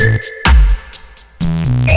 Mm-hmm.